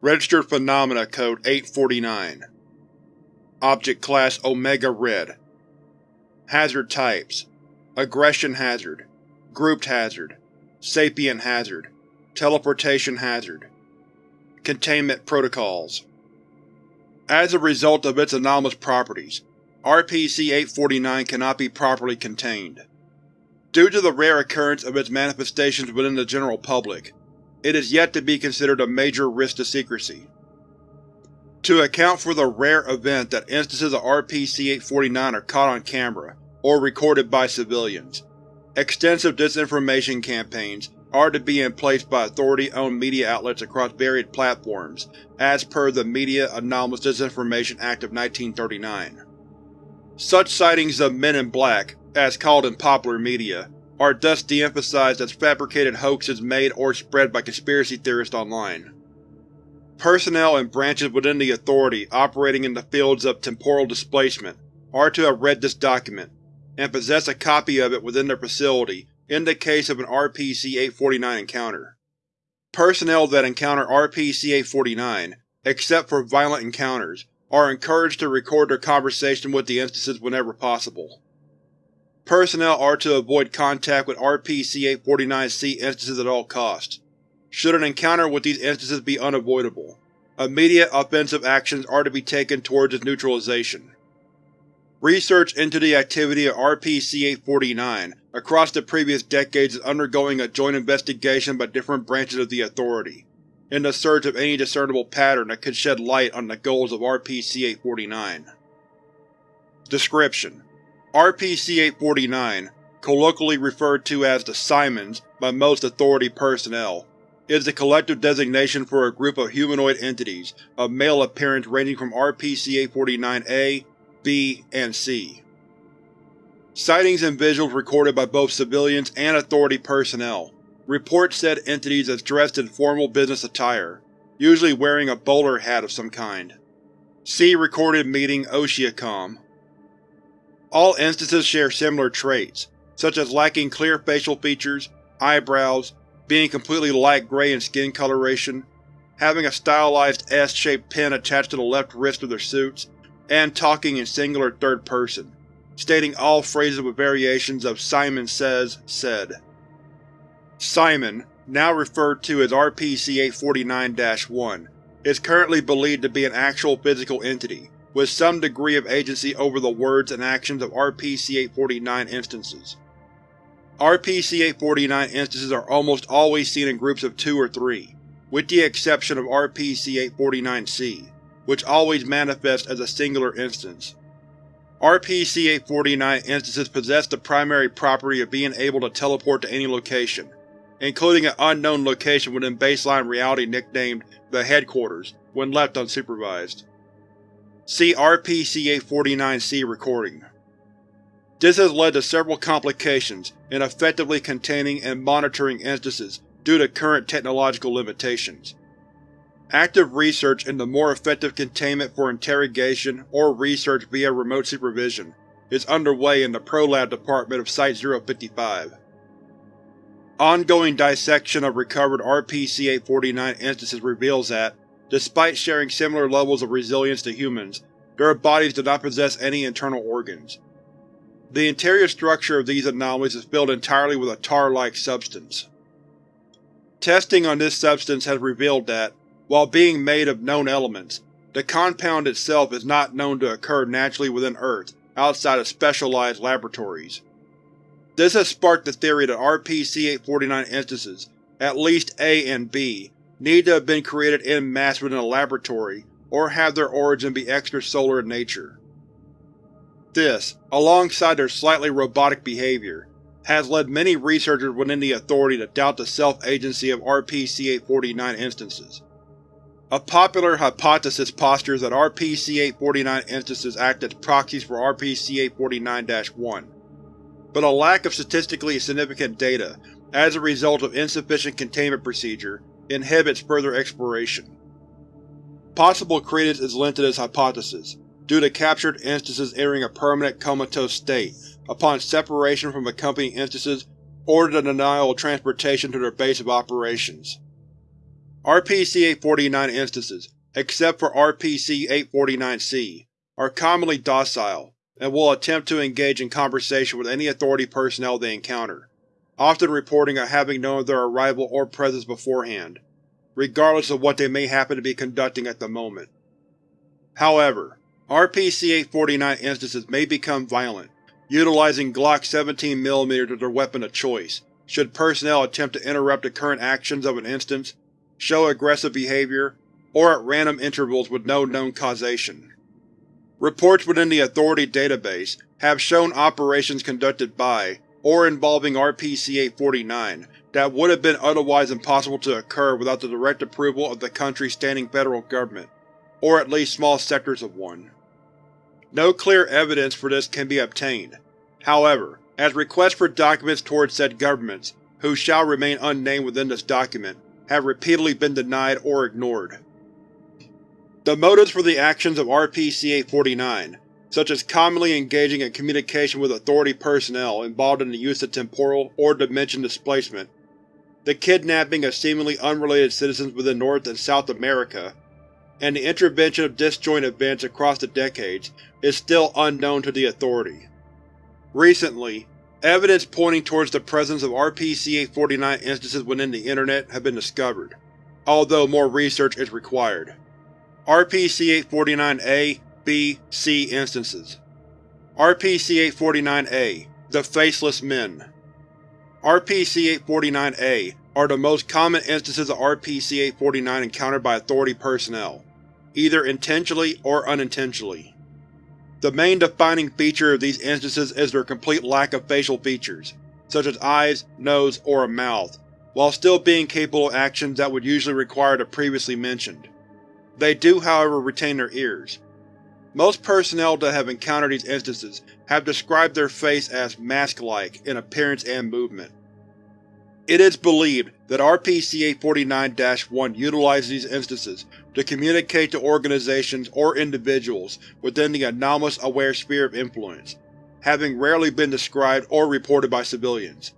Registered Phenomena Code 849 Object Class Omega Red. Hazard Types. Aggression Hazard. Grouped Hazard. Sapient Hazard. Teleportation Hazard. Containment Protocols. As a result of its anomalous properties, RPC-849 cannot be properly contained. Due to the rare occurrence of its manifestations within the general public, it is yet to be considered a major risk to secrecy. To account for the rare event that instances of RPC-849 are caught on camera, or recorded by civilians, extensive disinformation campaigns are to be in place by authority-owned media outlets across varied platforms, as per the Media Anomalous Disinformation Act of 1939. Such sightings of Men in Black, as called in popular media, are thus de-emphasized as fabricated hoaxes made or spread by conspiracy theorists online. Personnel and branches within the Authority operating in the fields of temporal displacement are to have read this document, and possess a copy of it within their facility in the case of an RPC-849 encounter. Personnel that encounter RPC-849, except for violent encounters, are encouraged to record their conversation with the instances whenever possible. Personnel are to avoid contact with RPC-849-C instances at all costs. Should an encounter with these instances be unavoidable, immediate offensive actions are to be taken towards its neutralization. Research into the activity of RPC-849 across the previous decades is undergoing a joint investigation by different branches of the Authority, in the search of any discernible pattern that could shed light on the goals of RPC-849. Description: RPC-849, colloquially referred to as the Simons by most Authority personnel, is the collective designation for a group of humanoid entities of male appearance ranging from RPC-849-A, B, and C. Sightings and visuals recorded by both civilians and Authority personnel report said entities as dressed in formal business attire, usually wearing a bowler hat of some kind. See Recorded Meeting Oceacom. All instances share similar traits, such as lacking clear facial features, eyebrows, being completely light gray in skin coloration, having a stylized S-shaped pin attached to the left wrist of their suits, and talking in singular third person, stating all phrases with variations of Simon says, said. Simon, now referred to as RPC-849-1, is currently believed to be an actual physical entity, with some degree of agency over the words and actions of RPC-849 instances. RPC-849 instances are almost always seen in groups of two or three, with the exception of RPC-849-C, which always manifests as a singular instance. RPC-849 instances possess the primary property of being able to teleport to any location, including an unknown location within baseline reality nicknamed the Headquarters, when left unsupervised. See RPC-849-C recording. This has led to several complications in effectively containing and monitoring instances due to current technological limitations. Active research into more effective containment for interrogation or research via remote supervision is underway in the ProLab department of Site-055. Ongoing dissection of recovered RPC-849 instances reveals that, despite sharing similar levels of resilience to humans, their bodies do not possess any internal organs. The interior structure of these anomalies is filled entirely with a tar-like substance. Testing on this substance has revealed that, while being made of known elements, the compound itself is not known to occur naturally within Earth outside of specialized laboratories. This has sparked the theory that RPC-849 instances, at least A and B, need to have been created en masse within a laboratory or have their origin be extrasolar in nature. This, alongside their slightly robotic behavior, has led many researchers within the Authority to doubt the self-agency of RPC-849 instances. A popular hypothesis postures that RPC-849 instances act as proxies for RPC-849-1, but a lack of statistically significant data, as a result of insufficient containment procedure, inhibits further exploration. Possible credence is lent to this hypothesis, due to captured instances entering a permanent comatose state upon separation from accompanying instances or the denial of transportation to their base of operations. RPC-849 instances, except for RPC-849-C, are commonly docile, and will attempt to engage in conversation with any Authority personnel they encounter, often reporting of having known of their arrival or presence beforehand, regardless of what they may happen to be conducting at the moment. However, RPC-849 instances may become violent, utilizing Glock 17mm as their weapon of choice, should personnel attempt to interrupt the current actions of an instance, show aggressive behavior, or at random intervals with no known causation. Reports within the Authority database have shown operations conducted by, or involving RPC-849 that would have been otherwise impossible to occur without the direct approval of the country's standing federal government, or at least small sectors of one. No clear evidence for this can be obtained. However, as requests for documents towards said governments, who shall remain unnamed within this document, have repeatedly been denied or ignored. The motives for the actions of RPC-849, such as commonly engaging in communication with Authority personnel involved in the use of temporal or dimension displacement, the kidnapping of seemingly unrelated citizens within North and South America, and the intervention of disjoint events across the decades is still unknown to the Authority. Recently, evidence pointing towards the presence of RPC-849 instances within the Internet have been discovered, although more research is required. RPC-849-A, B, C instances RPC-849-A The Faceless Men RPC-849-A are the most common instances of RPC-849 encountered by Authority personnel, either intentionally or unintentionally. The main defining feature of these instances is their complete lack of facial features, such as eyes, nose, or a mouth, while still being capable of actions that would usually require the previously mentioned. They do, however, retain their ears. Most personnel that have encountered these instances have described their face as mask-like in appearance and movement. It is believed that RPC-849-1 utilizes these instances to communicate to organizations or individuals within the anomalous aware sphere of influence, having rarely been described or reported by civilians.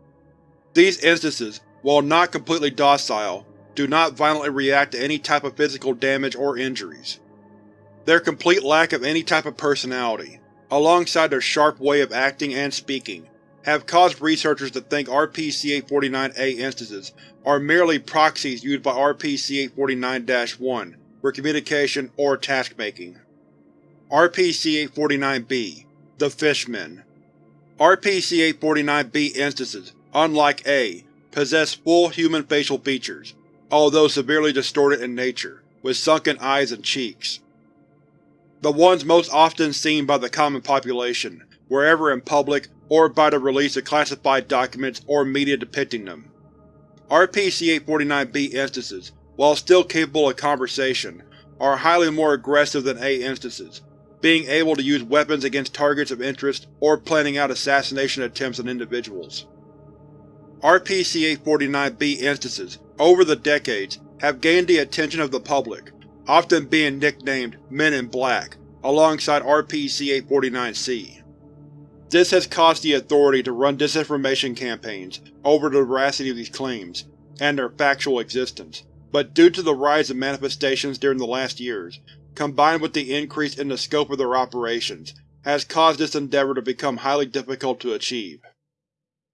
These instances, while not completely docile, do not violently react to any type of physical damage or injuries. Their complete lack of any type of personality, alongside their sharp way of acting and speaking, have caused researchers to think RPC-849-A instances are merely proxies used by RPC-849-1 for communication or task-making. RPC-849-B The Fishmen RPC-849-B instances, unlike A, possess full human facial features, although severely distorted in nature, with sunken eyes and cheeks. The ones most often seen by the common population, wherever in public or by the release of classified documents or media depicting them. RPC-849-B instances, while still capable of conversation, are highly more aggressive than A instances, being able to use weapons against targets of interest or planning out assassination attempts on individuals. RPC-849-B instances, over the decades, have gained the attention of the public, often being nicknamed Men in Black, alongside RPC-849-C. This has caused the Authority to run disinformation campaigns over the veracity of these claims, and their factual existence, but due to the rise of manifestations during the last years, combined with the increase in the scope of their operations, has caused this endeavor to become highly difficult to achieve.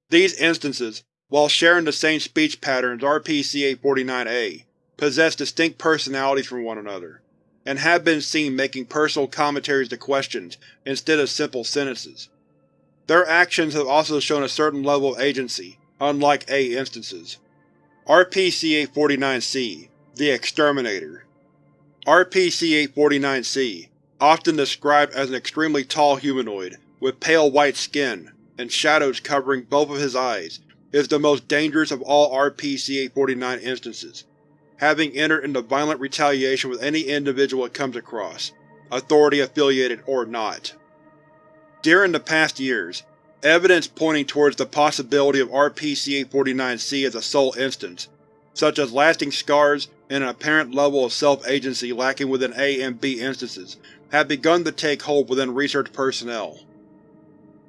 These instances, while sharing the same speech pattern as RPC-849-A, possess distinct personalities from one another, and have been seen making personal commentaries to questions instead of simple sentences. Their actions have also shown a certain level of agency, unlike A instances. RPC-849-C The Exterminator RPC-849-C, often described as an extremely tall humanoid with pale white skin and shadows covering both of his eyes, is the most dangerous of all RPC-849 instances, having entered into violent retaliation with any individual it comes across, Authority-affiliated or not. During the past years, evidence pointing towards the possibility of RPC-849-C as a sole instance, such as lasting scars and an apparent level of self-agency lacking within A and B instances, have begun to take hold within research personnel.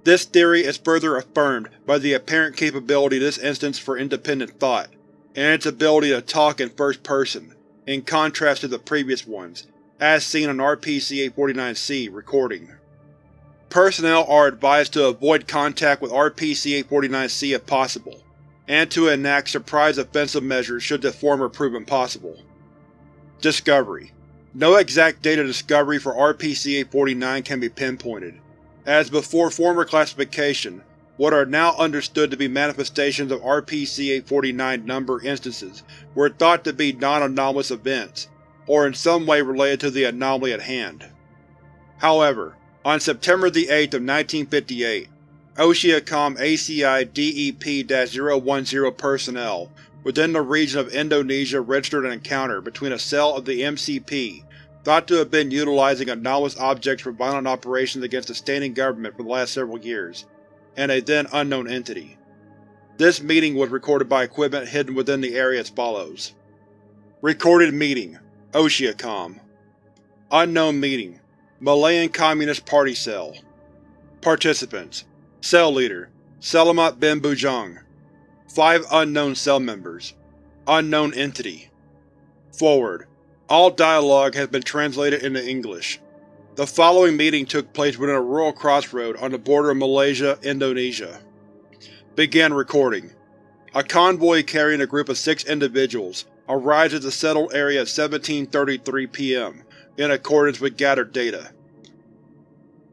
This theory is further affirmed by the apparent capability of this instance for independent thought, and its ability to talk in first person, in contrast to the previous ones, as seen on RPC-849-C recording. Personnel are advised to avoid contact with RPC-849-C if possible, and to enact surprise offensive measures should the former prove impossible. Discovery No exact date of discovery for RPC-849 can be pinpointed, as before former classification, what are now understood to be manifestations of RPC-849 number instances were thought to be non-anomalous events, or in some way related to the anomaly at hand. However, on September 8, of 1958, Oceacom ACI DEP-010 personnel within the region of Indonesia registered an encounter between a cell of the MCP thought to have been utilizing anomalous objects for violent operations against the standing government for the last several years, and a then unknown entity. This meeting was recorded by equipment hidden within the area as follows. Recorded Meeting Oceacom Unknown Meeting Malayan Communist Party Cell Participants Cell Leader Selamat bin Bujang Five unknown cell members Unknown Entity Forward All dialogue has been translated into English. The following meeting took place within a rural crossroad on the border of Malaysia, Indonesia. Begin recording. A convoy carrying a group of six individuals arrives at the settled area at 1733 p.m., in accordance with gathered data.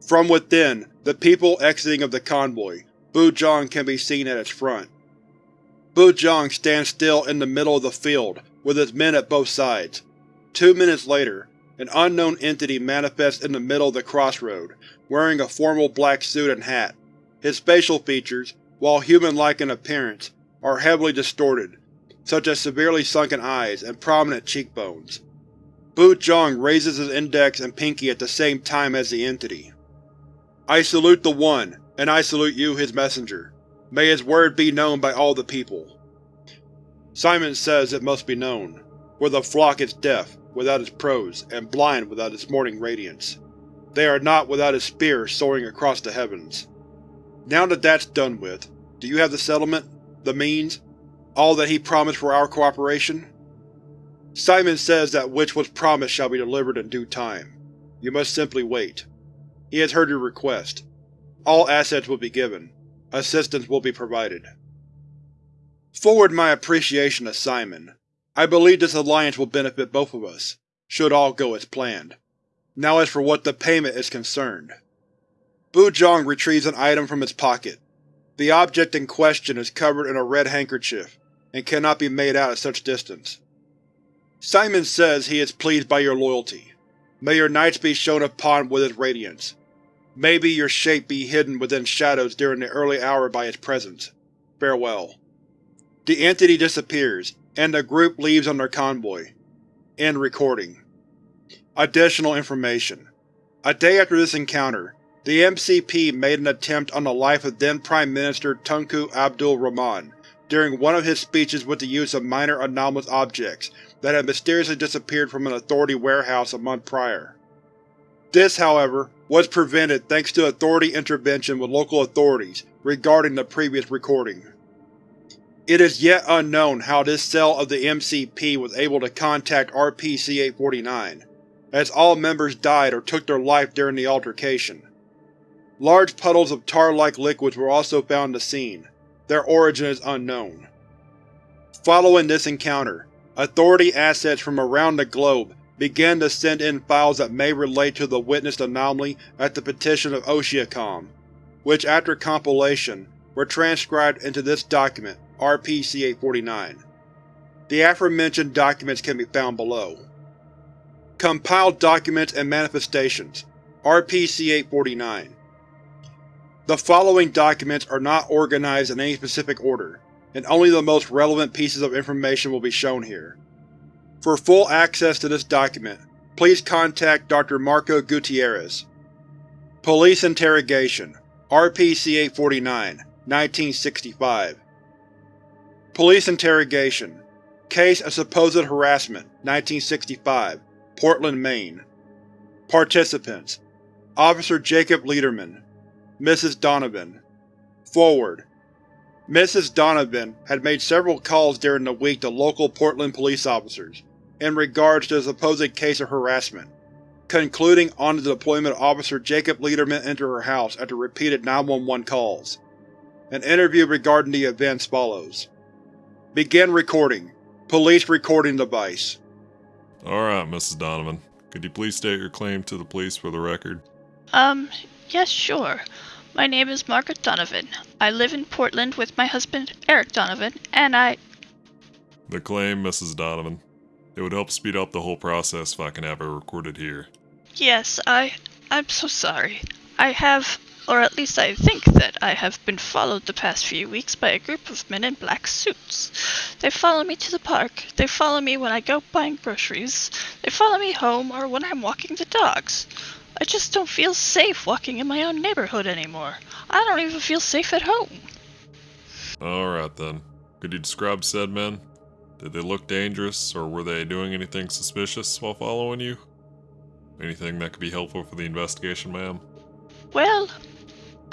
From within, the people exiting of the convoy, Bujang can be seen at its front. Bujang stands still in the middle of the field, with his men at both sides. Two minutes later, an unknown entity manifests in the middle of the crossroad, wearing a formal black suit and hat. His facial features, while human-like in appearance, are heavily distorted, such as severely sunken eyes and prominent cheekbones. Bujang raises his index and pinky at the same time as the entity. I salute the One, and I salute you, his messenger. May his word be known by all the people. Simon says it must be known, for the flock is deaf, without its prose, and blind without its morning radiance. They are not without his spear soaring across the heavens. Now that that's done with, do you have the settlement, the means, all that he promised for our cooperation? Simon says that which was promised shall be delivered in due time. You must simply wait. He has heard your request. All assets will be given. Assistance will be provided. Forward my appreciation to Simon. I believe this alliance will benefit both of us, should all go as planned. Now as for what the payment is concerned. Bujang retrieves an item from its pocket. The object in question is covered in a red handkerchief, and cannot be made out at such distance. Simon says he is pleased by your loyalty. May your nights be shone upon with its radiance. Maybe your shape be hidden within shadows during the early hour by its presence. Farewell. The entity disappears, and the group leaves on their convoy. End recording. Additional information. A day after this encounter, the MCP made an attempt on the life of then Prime Minister Tunku Abdul Rahman during one of his speeches with the use of minor anomalous objects that had mysteriously disappeared from an Authority warehouse a month prior. This, however, was prevented thanks to Authority intervention with local authorities regarding the previous recording. It is yet unknown how this cell of the MCP was able to contact RPC-849, as all members died or took their life during the altercation. Large puddles of tar-like liquids were also found in the scene. Their origin is unknown. Following this encounter, Authority assets from around the globe began to send in files that may relate to the witnessed anomaly at the petition of Oceacom, which after compilation were transcribed into this document, RPC-849. The aforementioned documents can be found below. Compiled Documents and Manifestations RPC-849 The following documents are not organized in any specific order, and only the most relevant pieces of information will be shown here. For full access to this document, please contact Dr. Marco Gutierrez. Police Interrogation RPC-849 1965 Police Interrogation Case of Supposed Harassment 1965 Portland, Maine Participants Officer Jacob Lederman Mrs. Donovan Forward Mrs. Donovan had made several calls during the week to local Portland police officers, in regards to the supposed case of harassment, concluding on the deployment of Officer Jacob Lederman into her house after repeated 911 calls. An interview regarding the events follows. Begin recording. Police recording device. Alright, Mrs. Donovan. Could you please state your claim to the police for the record? Um, yes, sure. My name is Margaret Donovan. I live in Portland with my husband, Eric Donovan, and I. The claim, Mrs. Donovan. It would help speed up the whole process if I can have it recorded here. Yes, I. I'm so sorry. I have, or at least I think that I have been followed the past few weeks by a group of men in black suits. They follow me to the park. They follow me when I go buying groceries. They follow me home or when I'm walking the dogs. I just don't feel safe walking in my own neighborhood anymore. I don't even feel safe at home. Alright then. Could you describe said men? Did they look dangerous, or were they doing anything suspicious while following you? Anything that could be helpful for the investigation, ma'am? Well,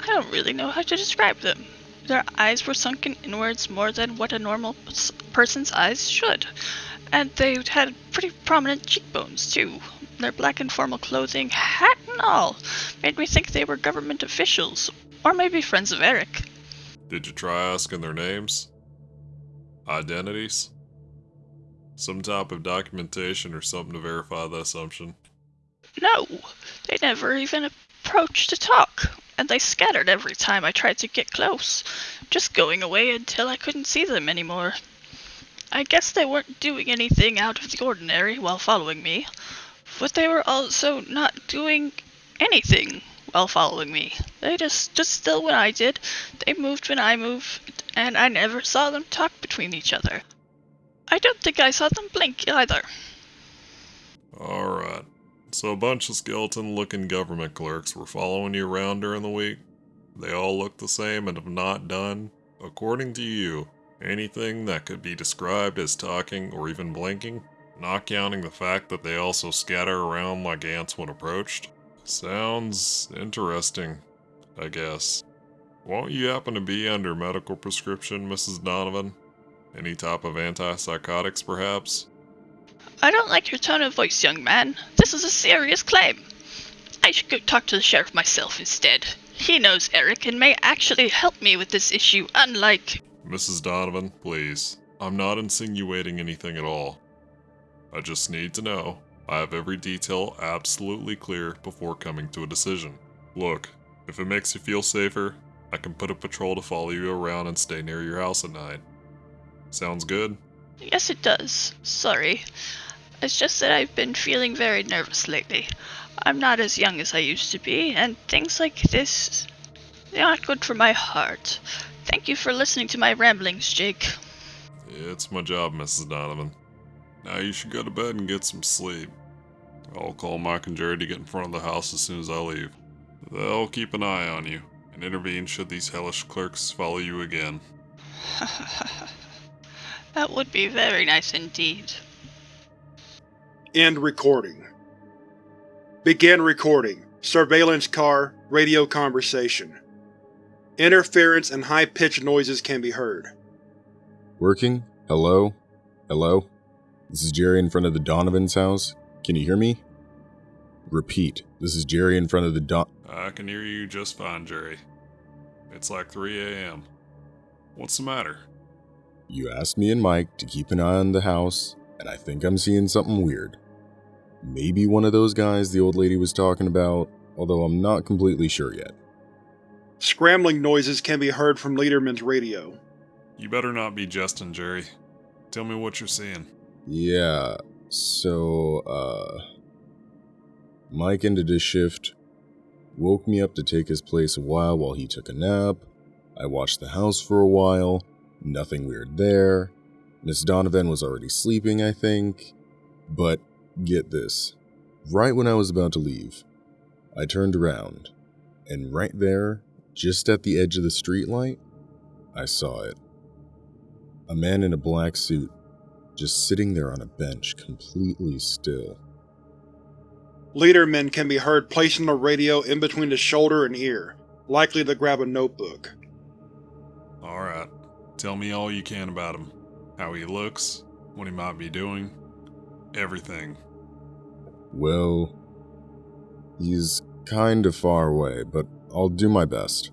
I don't really know how to describe them. Their eyes were sunken inwards more than what a normal person's eyes should, and they had pretty prominent cheekbones, too. Their black and formal clothing, hat and all, made me think they were government officials, or maybe friends of Eric. Did you try asking their names? Identities? Some type of documentation or something to verify the assumption? No, they never even approached to talk, and they scattered every time I tried to get close, just going away until I couldn't see them anymore. I guess they weren't doing anything out of the ordinary while following me, but they were also not doing anything while following me. They just stood still when I did, they moved when I moved, and I never saw them talk between each other. I don't think I saw them blink either. Alright. So a bunch of skeleton looking government clerks were following you around during the week? They all look the same and have not done, according to you, anything that could be described as talking or even blinking? Not counting the fact that they also scatter around like ants when approached? Sounds interesting, I guess. Won't you happen to be under medical prescription, Mrs. Donovan? Any type of antipsychotics, perhaps? I don't like your tone of voice, young man. This is a serious claim. I should go talk to the sheriff myself instead. He knows Eric and may actually help me with this issue, unlike. Mrs. Donovan, please. I'm not insinuating anything at all. I just need to know. I have every detail absolutely clear before coming to a decision. Look, if it makes you feel safer, I can put a patrol to follow you around and stay near your house at night. Sounds good? Yes, it does. Sorry. It's just that I've been feeling very nervous lately. I'm not as young as I used to be, and things like this, they're not good for my heart. Thank you for listening to my ramblings, Jake. It's my job, Mrs. Donovan. Now you should go to bed and get some sleep. I'll call Mike and Jerry to get in front of the house as soon as I leave. They'll keep an eye on you and intervene should these hellish clerks follow you again. that would be very nice indeed. End recording. Begin recording. Surveillance car, radio conversation. Interference and high-pitched noises can be heard. Working? Hello? Hello? This is Jerry in front of the Donovan's house. Can you hear me? Repeat. This is Jerry in front of the Don. I can hear you just fine, Jerry. It's like 3 a.m. What's the matter? You asked me and Mike to keep an eye on the house, and I think I'm seeing something weird. Maybe one of those guys the old lady was talking about, although I'm not completely sure yet. Scrambling noises can be heard from Lederman's radio. You better not be jesting, Jerry. Tell me what you're seeing. Yeah, so, uh. Mike ended his shift, woke me up to take his place a while while he took a nap. I watched the house for a while, nothing weird there. Miss Donovan was already sleeping, I think. But get this right when I was about to leave, I turned around, and right there, just at the edge of the streetlight, I saw it. A man in a black suit, just sitting there on a bench, completely still. Lederman can be heard placing the radio in between the shoulder and ear, likely to grab a notebook. Alright, tell me all you can about him. How he looks, what he might be doing. Everything. Well, he's kind of far away, but I'll do my best.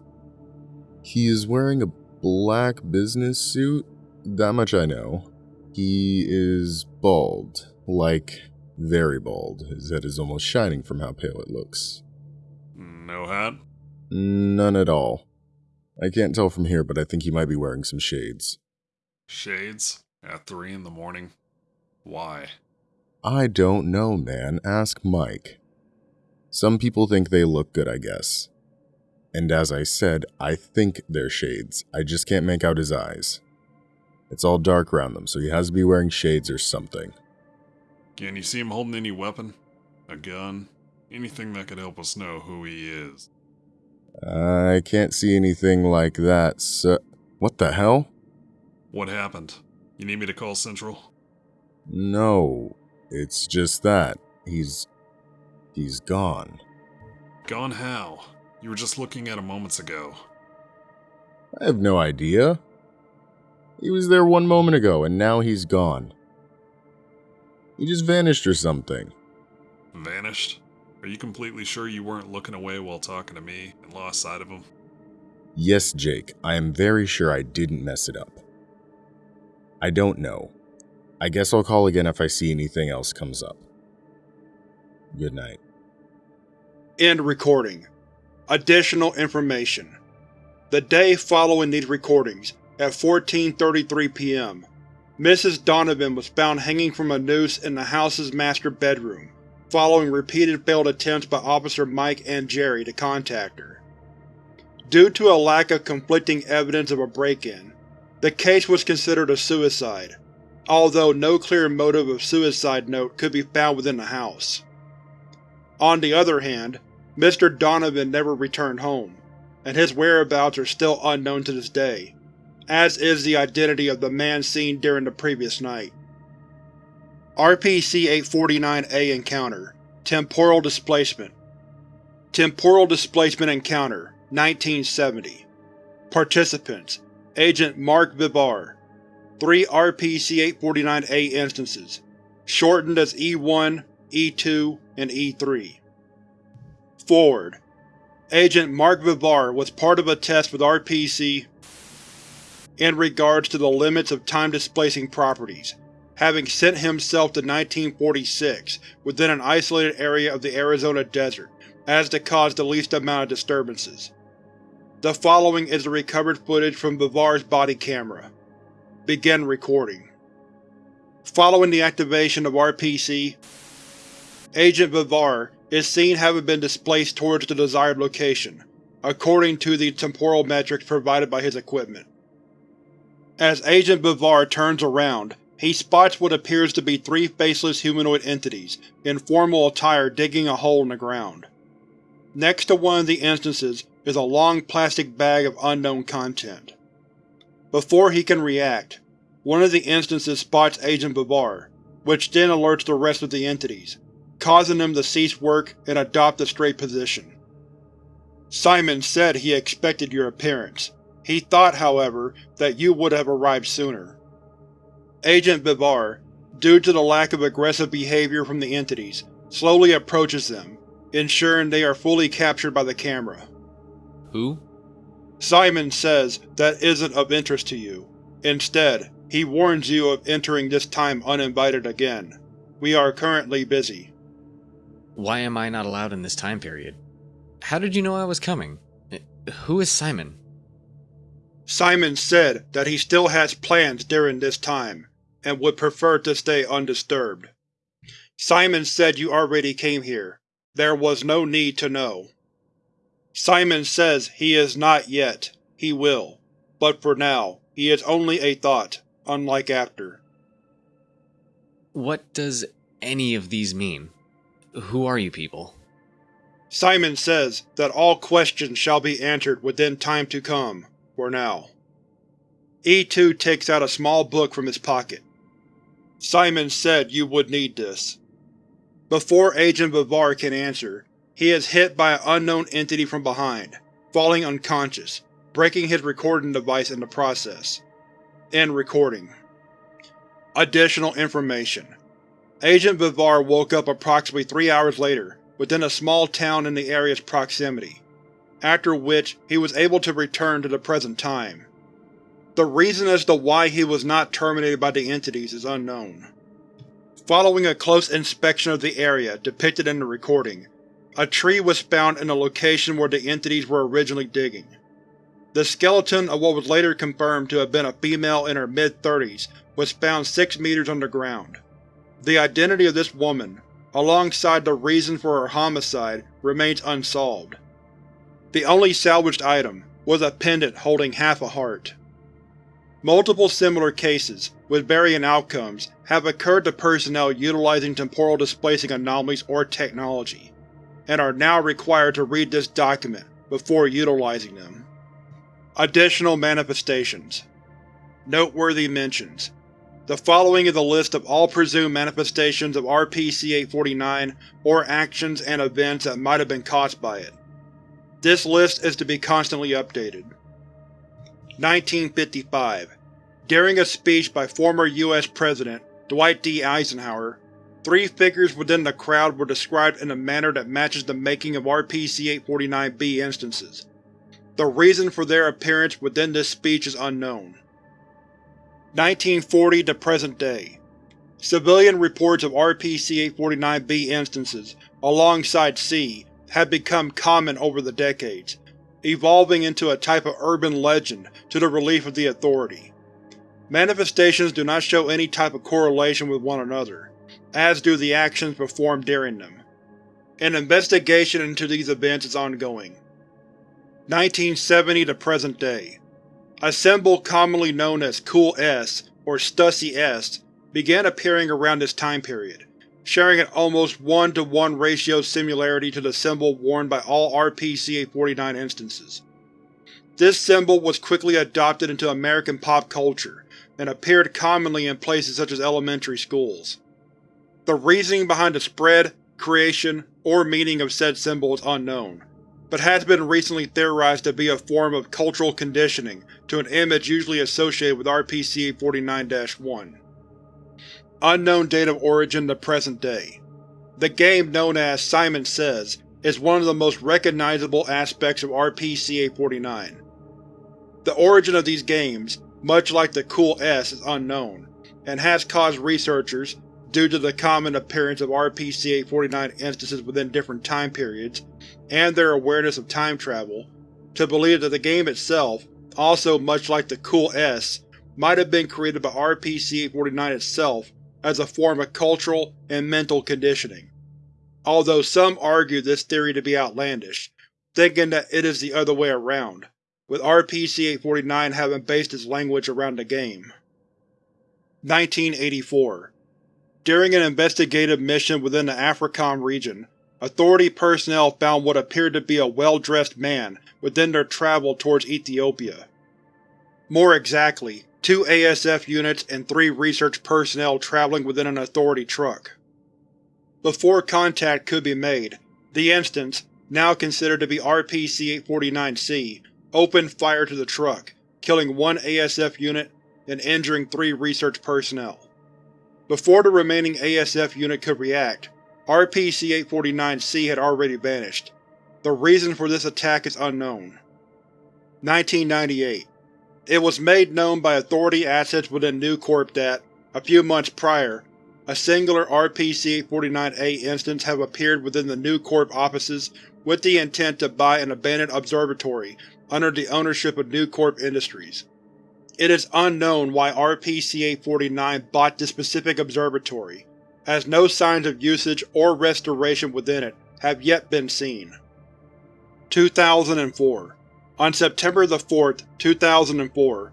He is wearing a black business suit, that much I know. He is bald, like very bald. His head is almost shining from how pale it looks. No hat? None at all. I can't tell from here, but I think he might be wearing some shades. Shades? At three in the morning? Why? I don't know, man. Ask Mike. Some people think they look good, I guess. And as I said, I think they're shades. I just can't make out his eyes. It's all dark around them, so he has to be wearing shades or something. Can you see him holding any weapon? A gun? Anything that could help us know who he is? I can't see anything like that, so. What the hell? What happened? You need me to call Central? No, it's just that. He's. he's gone. Gone how? You were just looking at him moments ago. I have no idea. He was there one moment ago, and now he's gone. He just vanished or something. Vanished? Are you completely sure you weren't looking away while talking to me and lost sight of him? Yes, Jake, I am very sure I didn't mess it up. I don't know. I guess I'll call again if I see anything else comes up. Good night. End recording. Additional information. The day following these recordings, at 14.33 p.m., Mrs. Donovan was found hanging from a noose in the house's master bedroom, following repeated failed attempts by Officer Mike and Jerry to contact her. Due to a lack of conflicting evidence of a break-in, the case was considered a suicide, although no clear motive of suicide note could be found within the house. On the other hand, Mr. Donovan never returned home, and his whereabouts are still unknown to this day, as is the identity of the man seen during the previous night. RPC-849-A Encounter. Temporal Displacement. Temporal Displacement Encounter 1970 Participants. Agent Mark Vivar. Three RPC-849-A instances, shortened as E1, E2, and E3. Forward. Agent Mark Vivar was part of a test with RPC in regards to the limits of time-displacing properties, having sent himself to 1946 within an isolated area of the Arizona desert as to cause the least amount of disturbances. The following is the recovered footage from Vivar's body camera. Begin recording. Following the activation of RPC, Agent Vivar is seen having been displaced towards the desired location, according to the temporal metrics provided by his equipment. As Agent Vivar turns around, he spots what appears to be three faceless humanoid entities in formal attire digging a hole in the ground. Next to one of the instances is a long plastic bag of unknown content. Before he can react, one of the instances spots Agent Vivar, which then alerts the rest of the entities, causing them to cease work and adopt a straight position. Simon said he expected your appearance, he thought, however, that you would have arrived sooner. Agent Vivar, due to the lack of aggressive behavior from the entities, slowly approaches them, ensuring they are fully captured by the camera. Who? Simon says that isn't of interest to you. Instead, he warns you of entering this time uninvited again. We are currently busy. Why am I not allowed in this time period? How did you know I was coming? Eh, who is Simon? Simon said that he still has plans during this time, and would prefer to stay undisturbed. Simon said you already came here. There was no need to know. Simon says he is not yet. He will. But for now, he is only a thought, unlike after. What does any of these mean? Who are you people? Simon says that all questions shall be answered within time to come, for now. E2 takes out a small book from his pocket. Simon said you would need this. Before Agent Vivar can answer, he is hit by an unknown entity from behind, falling unconscious, breaking his recording device in the process. End recording. Additional information. Agent Vivar woke up approximately three hours later within a small town in the area's proximity, after which he was able to return to the present time. The reason as to why he was not terminated by the entities is unknown. Following a close inspection of the area depicted in the recording, a tree was found in the location where the entities were originally digging. The skeleton of what was later confirmed to have been a female in her mid-thirties was found 6 meters underground. The identity of this woman, alongside the reason for her homicide, remains unsolved. The only salvaged item was a pendant holding half a heart. Multiple similar cases, with varying outcomes, have occurred to personnel utilizing temporal displacing anomalies or technology, and are now required to read this document before utilizing them. Additional Manifestations Noteworthy mentions The following is a list of all presumed manifestations of RPC-849 or actions and events that might have been caused by it. This list is to be constantly updated. 1955 During a speech by former U.S. President Dwight D. Eisenhower, three figures within the crowd were described in a manner that matches the making of RPC-849-B instances. The reason for their appearance within this speech is unknown. 1940 to present day. Civilian reports of RPC-849-B instances, alongside C, have become common over the decades, evolving into a type of urban legend to the relief of the Authority. Manifestations do not show any type of correlation with one another, as do the actions performed during them. An investigation into these events is ongoing. 1970 to present day. A symbol commonly known as Cool S, or Stussy S, began appearing around this time period, sharing an almost 1 to 1 ratio similarity to the symbol worn by all RPC-849 instances. This symbol was quickly adopted into American pop culture, and appeared commonly in places such as elementary schools. The reasoning behind the spread, creation, or meaning of said symbol is unknown, but has been recently theorized to be a form of cultural conditioning to an image usually associated with RPC-849-1. Unknown date of origin to present day. The game known as Simon Says is one of the most recognizable aspects of RPC-849. The origin of these games, much like the Cool S, is unknown, and has caused researchers, due to the common appearance of RPC-849 instances within different time periods, and their awareness of time travel, to believe that the game itself, also much like the Cool S, might have been created by RPC-849 itself as a form of cultural and mental conditioning. Although some argue this theory to be outlandish, thinking that it is the other way around, with RPC-849 having based its language around the game. 1984 During an investigative mission within the AFRICOM region, Authority personnel found what appeared to be a well-dressed man within their travel towards Ethiopia. More exactly, two ASF units and three research personnel traveling within an Authority truck. Before contact could be made, the instance, now considered to be RPC-849-C, opened fire to the truck, killing one ASF unit and injuring three research personnel. Before the remaining ASF unit could react, RPC-849-C had already vanished. The reason for this attack is unknown. 1998 It was made known by Authority assets within Nucorp that, a few months prior, a singular RPC-849-A instance have appeared within the Nucorp offices with the intent to buy an abandoned observatory under the ownership of Nucorp Industries. It is unknown why RPC-849 bought this specific observatory, as no signs of usage or restoration within it have yet been seen. 2004 On September 4, 2004,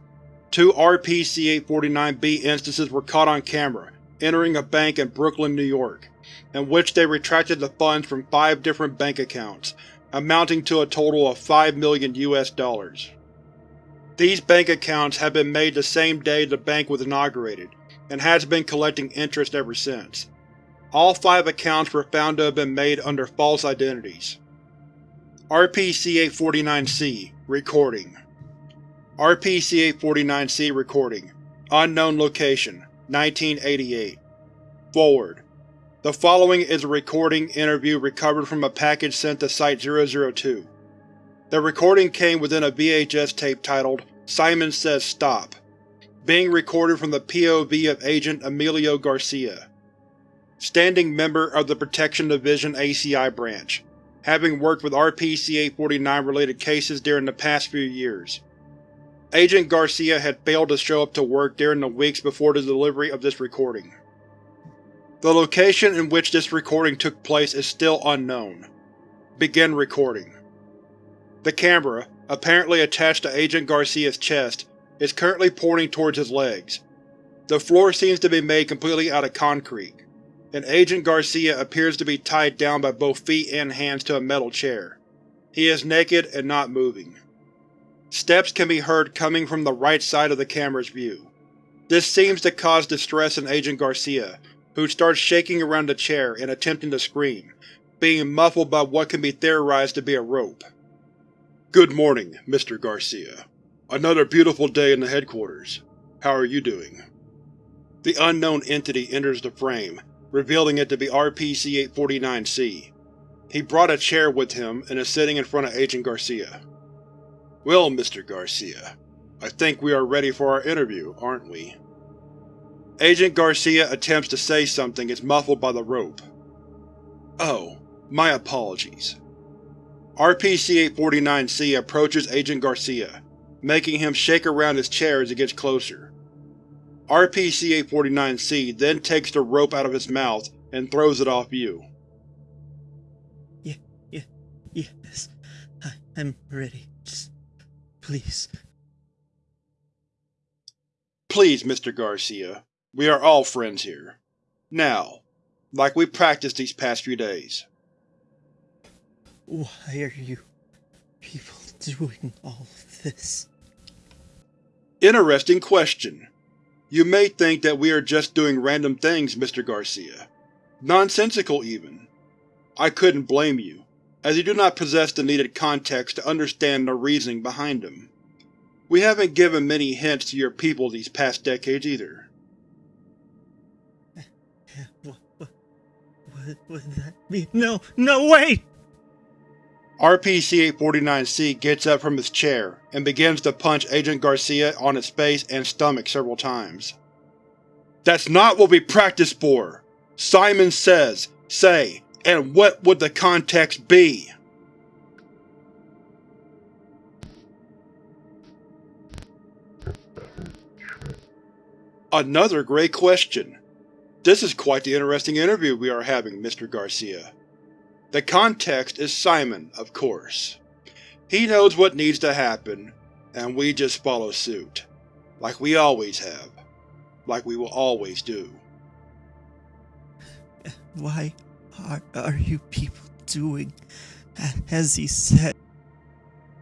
two RPC-849-B instances were caught on camera entering a bank in Brooklyn, New York, in which they retracted the funds from five different bank accounts, amounting to a total of 5 million US dollars. These bank accounts have been made the same day the bank was inaugurated, and has been collecting interest ever since. All five accounts were found to have been made under false identities. RPC-849-C Recording. RPC-849-C Recording. Unknown Location 1988 Forward. The following is a recording interview recovered from a package sent to Site-002. The recording came within a VHS tape titled Simon Says Stop, being recorded from the POV of Agent Emilio Garcia, standing member of the Protection Division ACI branch, having worked with RPC-849 related cases during the past few years. Agent Garcia had failed to show up to work during the weeks before the delivery of this recording. The location in which this recording took place is still unknown. Begin recording. The camera, apparently attached to Agent Garcia's chest, is currently pointing towards his legs. The floor seems to be made completely out of concrete, and Agent Garcia appears to be tied down by both feet and hands to a metal chair. He is naked and not moving. Steps can be heard coming from the right side of the camera's view. This seems to cause distress in Agent Garcia, who starts shaking around the chair and attempting to scream, being muffled by what can be theorized to be a rope. Good morning, Mr. Garcia. Another beautiful day in the headquarters. How are you doing? The unknown entity enters the frame, revealing it to be RPC-849-C. He brought a chair with him and is sitting in front of Agent Garcia. Well, Mr. Garcia, I think we are ready for our interview, aren't we? Agent Garcia attempts to say something is muffled by the rope. Oh, my apologies. RPC-849-C approaches Agent Garcia, making him shake around his chair as he gets closer. RPC-849-C then takes the rope out of his mouth and throws it off you. Yeah, yeah, yes. I, I'm ready. Just please. Please, Mr. Garcia. We are all friends here. Now, like we practiced these past few days. Why are you people doing all this? Interesting question. You may think that we are just doing random things, Mr. Garcia. Nonsensical, even. I couldn't blame you, as you do not possess the needed context to understand the reasoning behind them. We haven't given many hints to your people these past decades either. What, what, what would that be? No, no, wait! RPC-849-C gets up from his chair and begins to punch Agent Garcia on his face and stomach several times. That's not what we practiced for! Simon says, say, and what would the context be? Another great question. This is quite the interesting interview we are having, Mr. Garcia. The context is Simon, of course. He knows what needs to happen, and we just follow suit. Like we always have. Like we will always do. Why are, are you people doing as he said?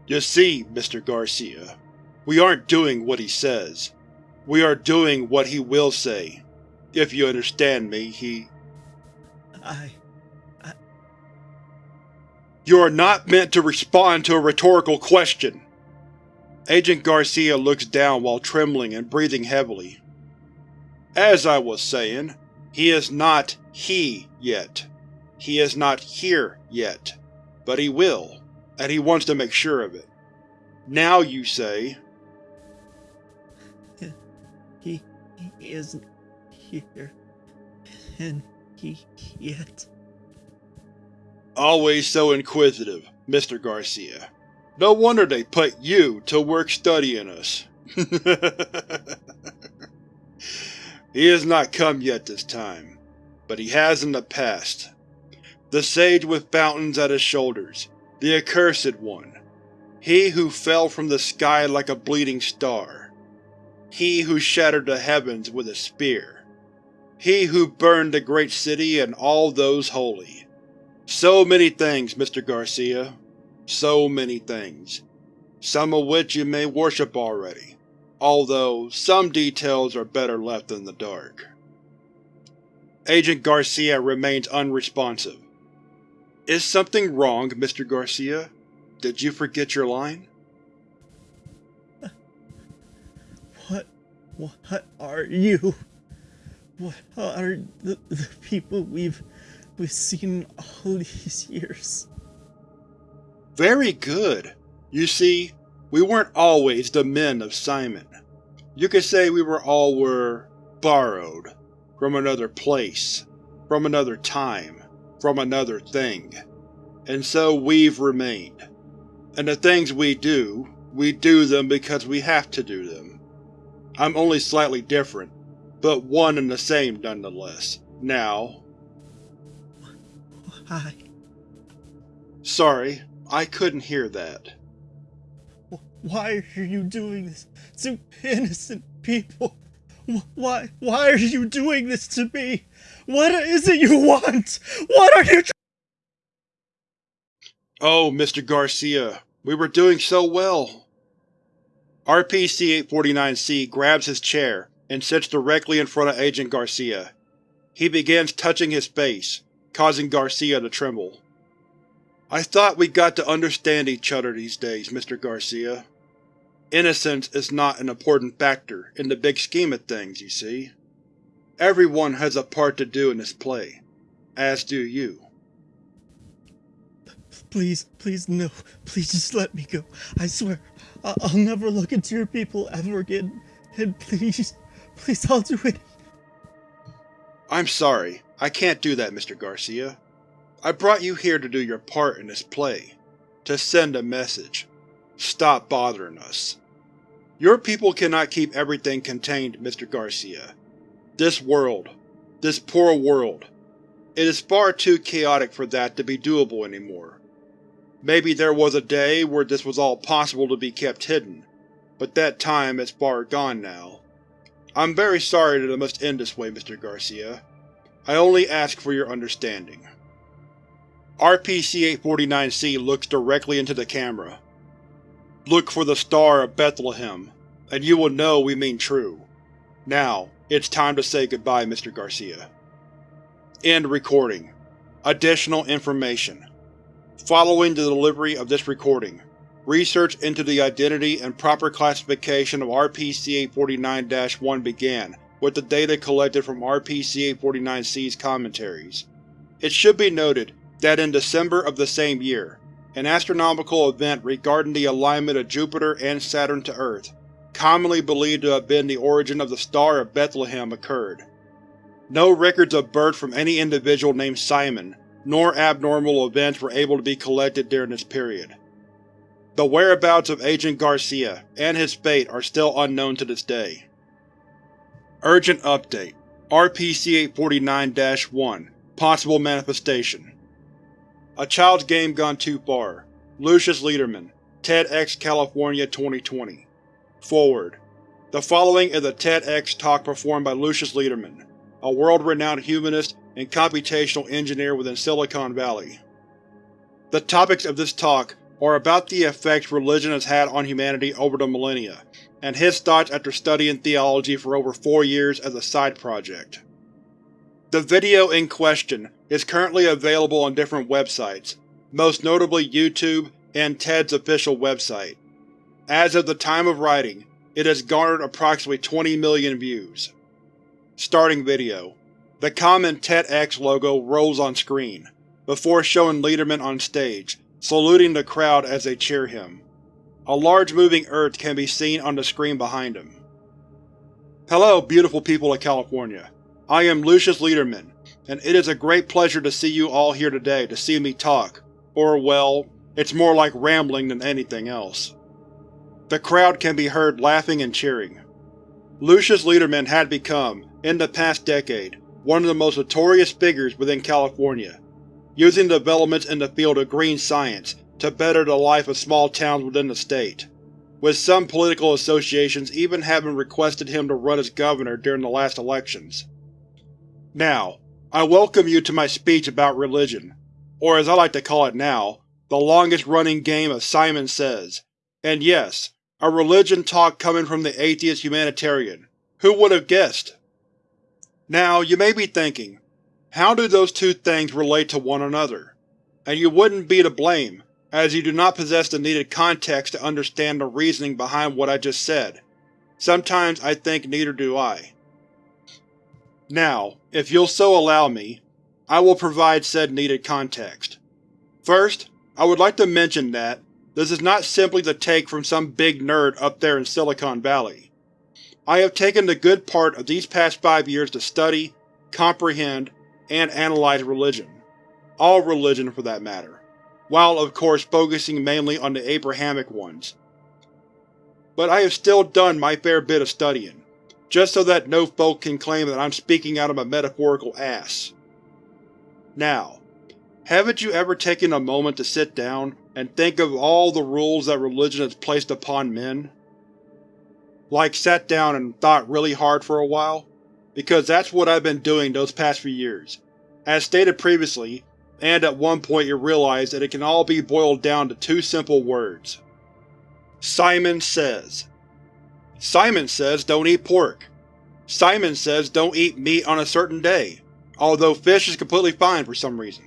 You see, Mr. Garcia, we aren't doing what he says. We are doing what he will say. If you understand me, he… I. You are not meant to respond to a rhetorical question! Agent Garcia looks down while trembling and breathing heavily. As I was saying, he is not he yet. He is not here yet. But he will, and he wants to make sure of it. Now you say, He, he isn't here. And he yet. Always so inquisitive, Mr. Garcia. No wonder they put you to work studying us. he has not come yet this time, but he has in the past. The sage with fountains at his shoulders, the accursed one. He who fell from the sky like a bleeding star. He who shattered the heavens with a spear. He who burned the great city and all those holy. So many things, Mr. Garcia. So many things. Some of which you may worship already, although some details are better left in the dark. Agent Garcia remains unresponsive. Is something wrong, Mr. Garcia? Did you forget your line? What? What are you? What are the, the people we've we've seen all these years? Very good. You see, we weren't always the men of Simon. You could say we were all were borrowed from another place, from another time, from another thing. And so we've remained. And the things we do, we do them because we have to do them. I'm only slightly different, but one and the same nonetheless. Now… Why? Sorry, I couldn't hear that. Why are you doing this to innocent people? Why, why are you doing this to me? What is it you want? What are you Oh, Mr. Garcia, we were doing so well. RPC-849-C grabs his chair and sits directly in front of Agent Garcia. He begins touching his face, causing Garcia to tremble. I thought we got to understand each other these days, Mr. Garcia. Innocence is not an important factor in the big scheme of things, you see. Everyone has a part to do in this play, as do you. Please, please, no. Please just let me go. I swear, I will never look into your people ever again. And please, please, I'll do it. I'm sorry, I can't do that, Mr. Garcia. I brought you here to do your part in this play. To send a message. Stop bothering us. Your people cannot keep everything contained, Mr. Garcia. This world. This poor world. It is far too chaotic for that to be doable anymore. Maybe there was a day where this was all possible to be kept hidden, but that time is far gone now. I'm very sorry that it must end this way, Mr. Garcia. I only ask for your understanding. RPC-849-C looks directly into the camera. Look for the Star of Bethlehem, and you will know we mean true. Now, it's time to say goodbye, Mr. Garcia. End recording. Additional information. Following the delivery of this recording, research into the identity and proper classification of RPC-849-1 began with the data collected from RPC-849-C's commentaries. It should be noted that in December of the same year, an astronomical event regarding the alignment of Jupiter and Saturn to Earth, commonly believed to have been the origin of the Star of Bethlehem, occurred. No records of birth from any individual named Simon, nor abnormal events were able to be collected during this period. The whereabouts of Agent Garcia and his fate are still unknown to this day. Urgent Update. RPC-849-1 Possible Manifestation. A Child's Game Gone Too Far. Lucius Lederman. TEDx California 2020 Forward. The following is a TEDx talk performed by Lucius Lederman, a world-renowned humanist and computational engineer within Silicon Valley. The topics of this talk are about the effects religion has had on humanity over the millennia, and his thoughts after studying theology for over four years as a side project. The video in question is currently available on different websites, most notably YouTube and TED's official website. As of the time of writing, it has garnered approximately 20 million views. Starting video. The common TEDx logo rolls on screen, before showing Lederman on stage, saluting the crowd as they cheer him. A large moving earth can be seen on the screen behind him. Hello, beautiful people of California. I am Lucius Lederman, and it is a great pleasure to see you all here today to see me talk, or well, it's more like rambling than anything else. The crowd can be heard laughing and cheering. Lucius Lederman had become, in the past decade, one of the most notorious figures within California, using developments in the field of green science to better the life of small towns within the state, with some political associations even having requested him to run as governor during the last elections. Now, I welcome you to my speech about religion, or as I like to call it now, the longest-running game of Simon Says. And yes, a religion talk coming from the atheist humanitarian. Who would have guessed? Now, you may be thinking, how do those two things relate to one another? And you wouldn't be to blame, as you do not possess the needed context to understand the reasoning behind what I just said. Sometimes I think neither do I. Now, if you'll so allow me, I will provide said needed context. First, I would like to mention that this is not simply the take from some big nerd up there in Silicon Valley. I have taken the good part of these past five years to study, comprehend, and analyze religion. All religion, for that matter, while of course focusing mainly on the Abrahamic ones. But I have still done my fair bit of studying, just so that no folk can claim that I'm speaking out of a metaphorical ass. Now, haven't you ever taken a moment to sit down and think of all the rules that religion has placed upon men? Like sat down and thought really hard for a while? Because that's what I've been doing those past few years. As stated previously, and at one point you realize that it can all be boiled down to two simple words. Simon Says Simon says don't eat pork. Simon says don't eat meat on a certain day, although fish is completely fine for some reason.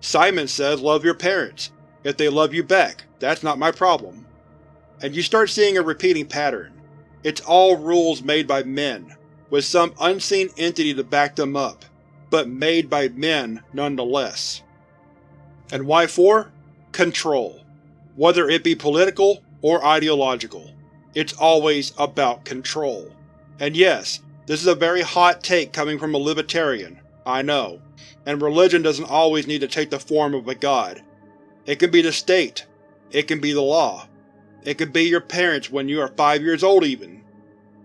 Simon says love your parents. If they love you back, that's not my problem. And you start seeing a repeating pattern. It's all rules made by men, with some unseen entity to back them up, but made by men nonetheless. And why for? Control. Whether it be political or ideological. It's always about control. And yes, this is a very hot take coming from a libertarian, I know, and religion doesn't always need to take the form of a god. It can be the state. It can be the law. It can be your parents when you are five years old even.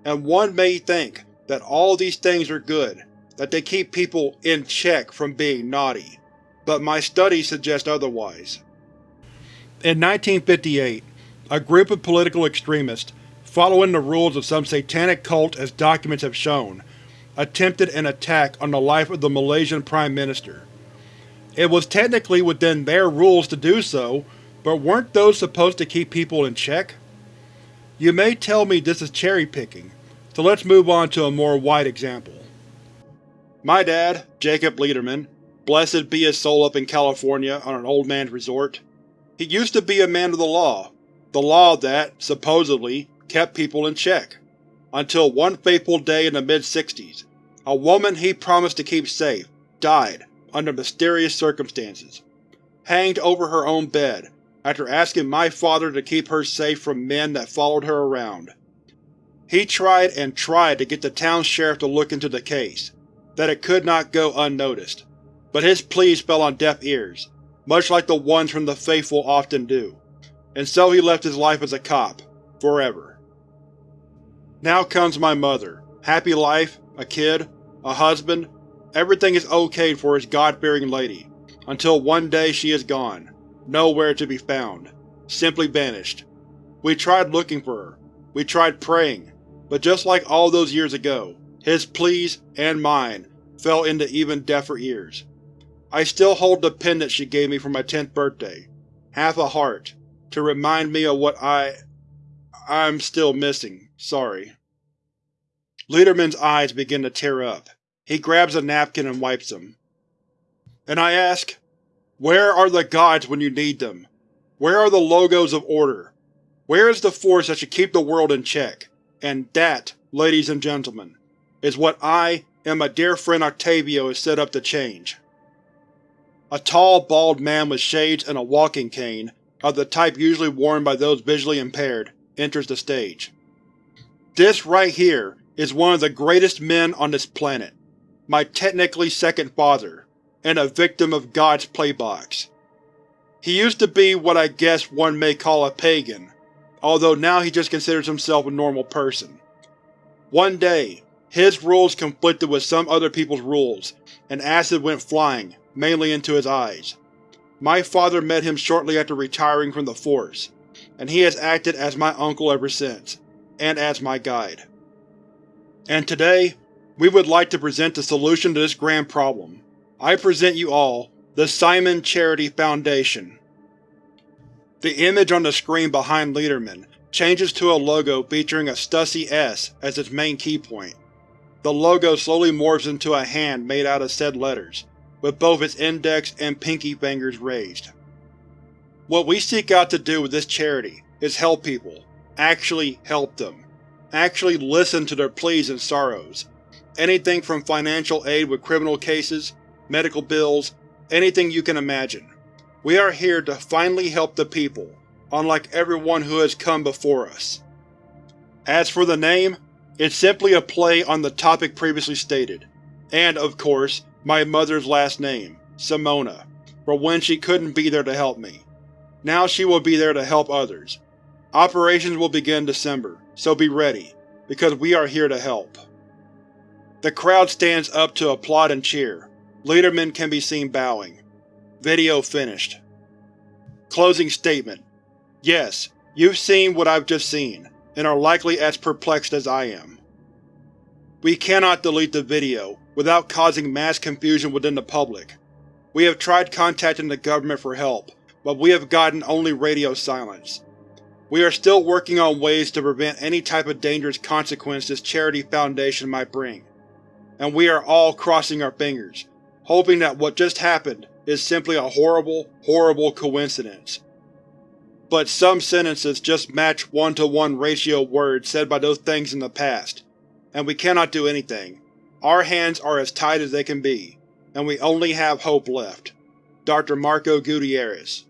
And one may think that all these things are good, that they keep people in check from being naughty, but my studies suggest otherwise. In 1958, a group of political extremists, following the rules of some satanic cult as documents have shown, attempted an attack on the life of the Malaysian Prime Minister. It was technically within their rules to do so, but weren't those supposed to keep people in check? You may tell me this is cherry-picking, so let's move on to a more wide example. My dad, Jacob Lederman, blessed be his soul up in California on an old man's resort, he used to be a man of the law, the law that, supposedly, kept people in check. Until one fateful day in the mid-60s, a woman he promised to keep safe died under mysterious circumstances, hanged over her own bed after asking my father to keep her safe from men that followed her around. He tried and tried to get the town sheriff to look into the case, that it could not go unnoticed, but his pleas fell on deaf ears, much like the ones from the faithful often do, and so he left his life as a cop, forever. Now comes my mother. Happy life, a kid, a husband, everything is okay for his God-fearing lady, until one day she is gone, nowhere to be found, simply vanished. We tried looking for her, we tried praying, but just like all those years ago, his pleas, and mine, fell into even deafer ears. I still hold the pendant she gave me for my 10th birthday, half a heart, to remind me of what I… I'm still missing, sorry. Lederman's eyes begin to tear up. He grabs a napkin and wipes them. And I ask, where are the gods when you need them? Where are the logos of order? Where is the force that should keep the world in check? And that, ladies and gentlemen, is what I and my dear friend Octavio is set up to change. A tall, bald man with shades and a walking cane, of the type usually worn by those visually impaired, enters the stage. This right here is one of the greatest men on this planet, my technically second father, and a victim of God's playbox. He used to be what I guess one may call a pagan, although now he just considers himself a normal person. One day, his rules conflicted with some other people's rules, and acid went flying, mainly into his eyes. My father met him shortly after retiring from the Force, and he has acted as my uncle ever since, and as my guide. And today, we would like to present the solution to this grand problem. I present you all the Simon Charity Foundation. The image on the screen behind Lederman changes to a logo featuring a Stussy S as its main keypoint. The logo slowly morphs into a hand made out of said letters, with both its index and pinky fingers raised. What we seek out to do with this charity is help people, actually help them, actually listen to their pleas and sorrows, Anything from financial aid with criminal cases, medical bills, anything you can imagine. We are here to finally help the people, unlike everyone who has come before us. As for the name, it's simply a play on the topic previously stated, and, of course, my mother's last name, Simona, for when she couldn't be there to help me. Now she will be there to help others. Operations will begin December, so be ready, because we are here to help. The crowd stands up to applaud and cheer. Lederman can be seen bowing. Video finished. Closing statement. Yes, you've seen what I've just seen, and are likely as perplexed as I am. We cannot delete the video without causing mass confusion within the public. We have tried contacting the government for help, but we have gotten only radio silence. We are still working on ways to prevent any type of dangerous consequence this charity foundation might bring, and we are all crossing our fingers, hoping that what just happened is simply a horrible, horrible coincidence. But some sentences just match one-to-one ratio words said by those things in the past, and we cannot do anything. Our hands are as tied as they can be, and we only have hope left. Dr. Marco Gutierrez